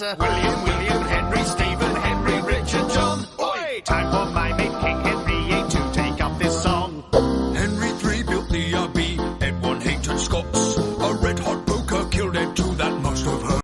William, William, Henry, Stephen, Henry, Richard, John. Oi! Time for my mate King Henry VIII to take up this song. Henry III built the Abbey, Edward hated Scots. A red hot poker killed Ed II, that must have hurt.